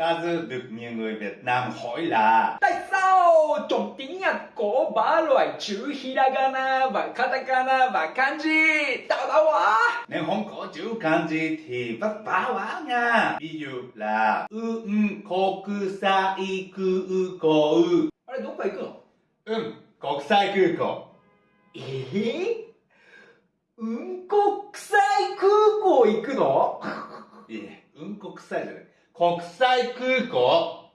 Ta dư được nhiều người Việt Nam hỏi là Tại sao trong tiếng Nhật có ba loại chữ Hiragana và Katakana và Kanji? Tao tạo quá. Nếu không có chữ Kanji thì vất vả quá nha. Ví dụ là U un koku sa i ku u ko u Ở đây đúng vậy cơ. Ừ, quốc sai ku ko Ý? Un quốc sai ku ko iku no? Ý, un quốc sai rồi. 国際空港。